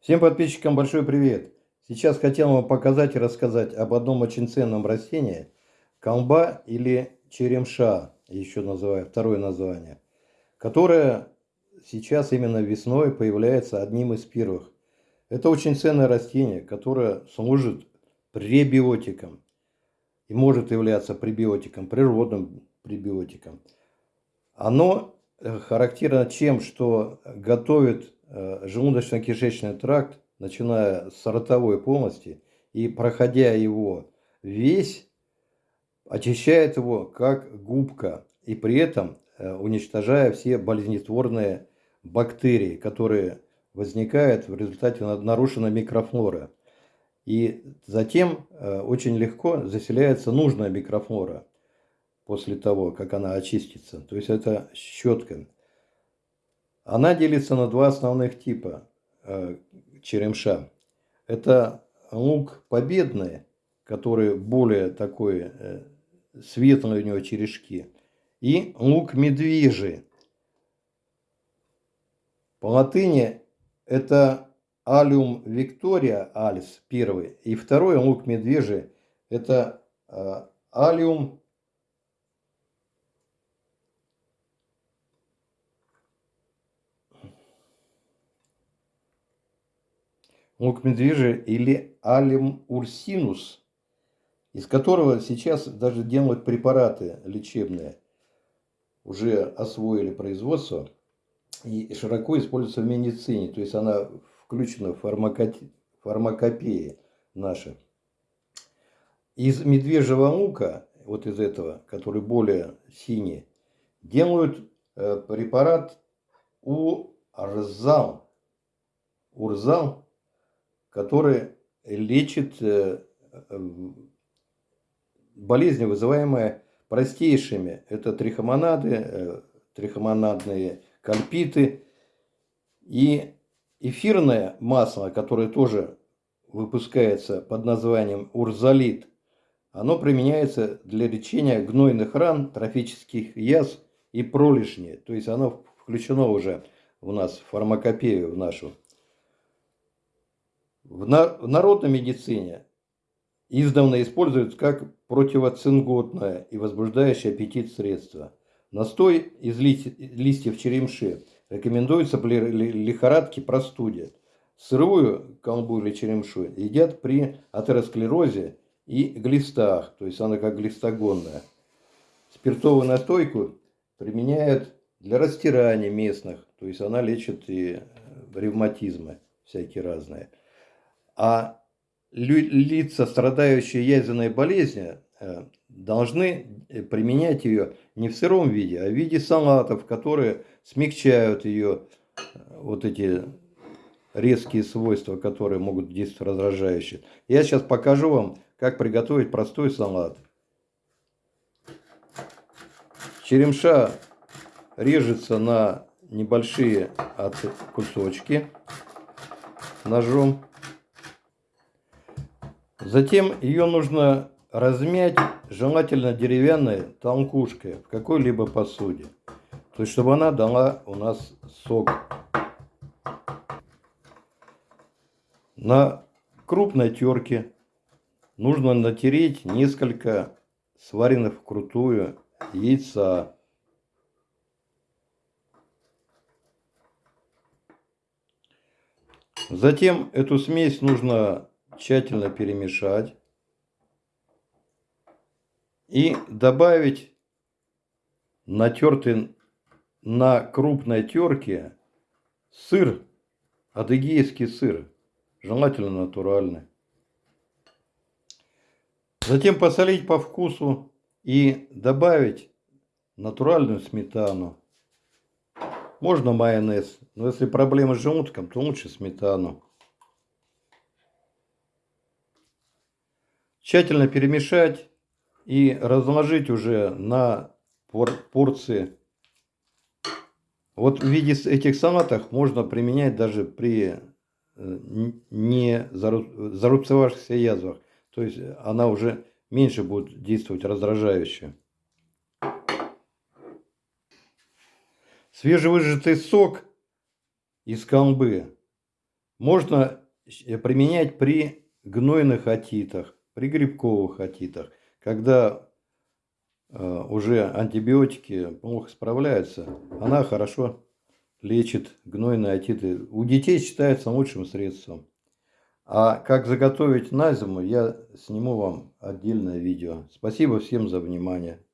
Всем подписчикам большой привет! Сейчас хотел вам показать и рассказать об одном очень ценном растении – колба или черемша, еще называю второе название, которое сейчас именно весной появляется одним из первых. Это очень ценное растение, которое служит пребиотиком и может являться пребиотиком, природным пребиотиком. Оно э, характерно чем, что готовит желудочно-кишечный тракт, начиная с ротовой полости и проходя его весь, очищает его как губка и при этом э, уничтожая все болезнетворные бактерии, которые возникают в результате нарушенной микрофлоры. И затем э, очень легко заселяется нужная микрофлора после того, как она очистится. То есть это щетка. Она делится на два основных типа э, черемша. Это лук победный, который более такой э, светлый у него черешки, и лук медвежий. По латыни это алиум виктория алис первый, и второй лук медвежий это э, лук медвежий или алим урсинус, из которого сейчас даже делают препараты лечебные. Уже освоили производство и широко используется в медицине. То есть она включена в фармакопеи наши. Из медвежьего лука, вот из этого, который более синий, делают э, препарат урзал. Урзал который лечит э, болезни, вызываемые простейшими. Это трихомонады, э, трихомонадные кальпиты и эфирное масло, которое тоже выпускается под названием урзалит. Оно применяется для лечения гнойных ран, трофических язв и пролежней. То есть оно включено уже у нас в фармакопею в нашу. В народной медицине издавна используют как противоцинготное и возбуждающее аппетит средство. Настой из листьев черемши рекомендуется при лихорадке простуде. Сырую колбу или черемшу едят при атеросклерозе и глистах, то есть она как глистогонная. Спиртовую настойку применяют для растирания местных, то есть она лечит и ревматизмы всякие разные. А лица, страдающие язвенной болезнью, э, должны э, применять ее не в сыром виде, а в виде салатов, которые смягчают ее э, вот эти резкие свойства, которые могут действовать раздражающе. Я сейчас покажу вам, как приготовить простой салат. Черемша режется на небольшие кусочки ножом. Затем ее нужно размять, желательно деревянной толкушкой в какой-либо посуде. То есть, чтобы она дала у нас сок. На крупной терке нужно натереть несколько сваренных вкрутую яйца. Затем эту смесь нужно тщательно перемешать и добавить натертый на крупной терке сыр, адыгейский сыр, желательно натуральный. Затем посолить по вкусу и добавить натуральную сметану. Можно майонез, но если проблемы с желудком, то лучше сметану. Тщательно перемешать и разложить уже на порции. Вот в виде этих салатов можно применять даже при э, не зарубцевавшихся язвах. То есть она уже меньше будет действовать раздражающе. Свежевыжатый сок из колбы Можно применять при гнойных отитах, при грибковых отитах, когда э, уже антибиотики плохо справляются, она хорошо лечит гнойные отиты. У детей считается лучшим средством. А как заготовить на зиму, я сниму вам отдельное видео. Спасибо всем за внимание.